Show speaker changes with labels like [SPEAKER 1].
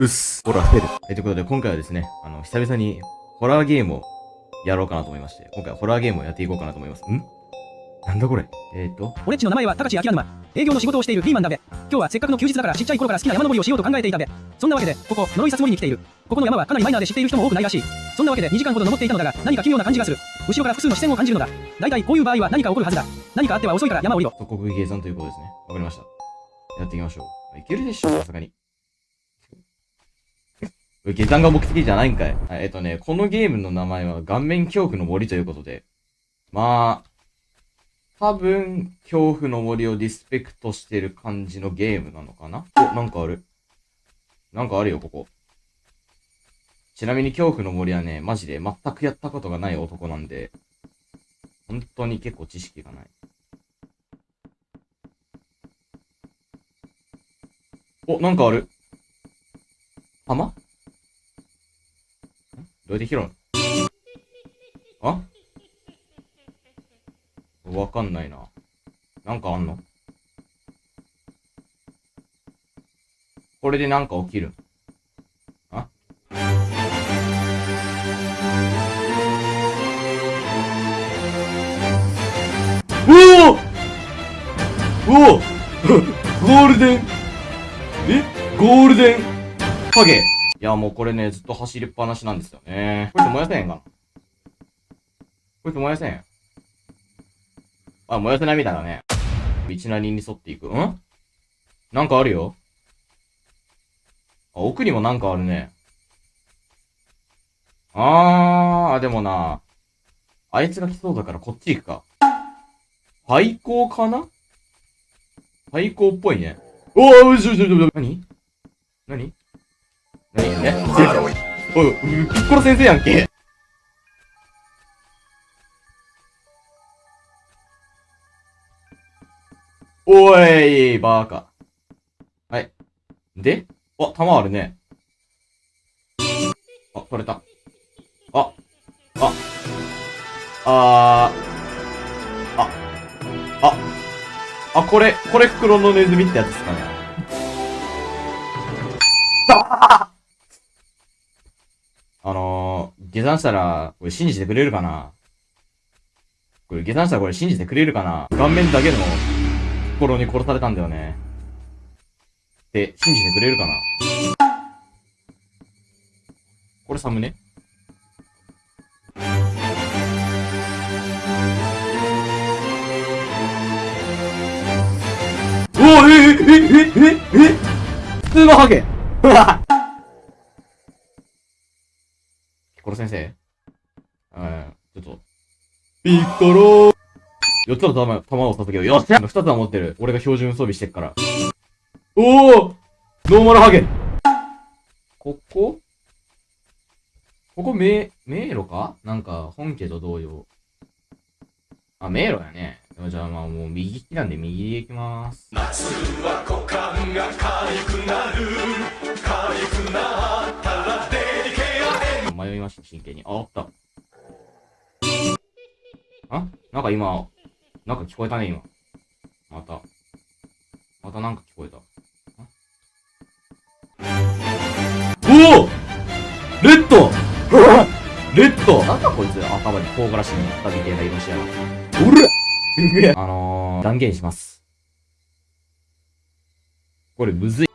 [SPEAKER 1] うっす。ほら、フェル。え、ということで、今回はですね、あの、久々に、ホラーゲームをやろうかなと思いまして、今回はホラーゲームをやっていこうかなと思います。ん？なんだこれ？えーと、
[SPEAKER 2] 俺っちの名前は高知秋沼営業の仕事をしているピーマンだべ今日はせっかくの休日だからちっちゃい頃から好きな山登りをしようと考えていたべそんなわけでここ呪いさつ森に来ているここの山はかなりマイナーで知っている人も多くないらしいそんなわけで2時間ほど登っていたのだが何か奇妙な感じがする後ろから複数の視線を感じるのだ大体こういう場合は何か起こるはずだ何かあっては遅いから山を降りろ
[SPEAKER 1] 即刻計算ということですね。わかりました。やっていきましょう。いけるでしょ、さすがに。下山が目的じゃないんかい。えっとね、このゲームの名前は顔面恐怖の森ということで。まあ、多分、恐怖の森をディスペクトしてる感じのゲームなのかな？お、なんかある。なんかあるよ、ここ。ちなみに恐怖の森はね、マジで全くやったことがない男なんで、本当に結構知識がない。お、なんかある。浜どうやって拾うあ？わかんないな。なんかあんの？これでなんか起きる？あ？おお！おお！ゴールデン？え？ゴールデン？影いや、もうこれね、ずっと走りっぱなしなんですよね。こいつ燃やせへんかなこいつ燃やせへん。あ、燃やせないみたいだね。道なりに沿っていく。ん？なんかあるよ。あ、奥にもなんかあるね。あー、でもな、あいつが来そうだからこっち行くか。廃校かな？廃校っぽいね。おー、うしょしょしょ、なになになにえ先生おい、ピッコロ先生やんけ。おい、バーカ。はい。であ、弾あるね。あ、取れた。あ、あ、あー、あ、あ、あ、これ、これ袋のネズミってやつですかね。あ下山したら、これ信じてくれるかな？これ下山したらこれ信じてくれるかな？顔面だけの心に殺されたんだよね。って、信じてくれるかな？これサムネおおえええええええ普通のハゲピッコロ先生？うん、ちょっと。ピッコロ4つの弾、弾を授けよう。よっしゃ !2 つは持ってる。俺が標準装備してっから。おおノーマルハゲここ？ここ迷、迷路か？なんか、本家と同様。あ、迷路やね。じゃあまあもう右利きなんで右で行きまーす。
[SPEAKER 3] 夏は股間が痒くなる
[SPEAKER 1] 真剣に。あ、あった。あ？なんか今、なんか聞こえたね、今。また。またなんか聞こえた。おおレッド レッドなんだこいつ頭に唐辛子になったみたいな色してやがらすげえあのー、断言します。これむずい。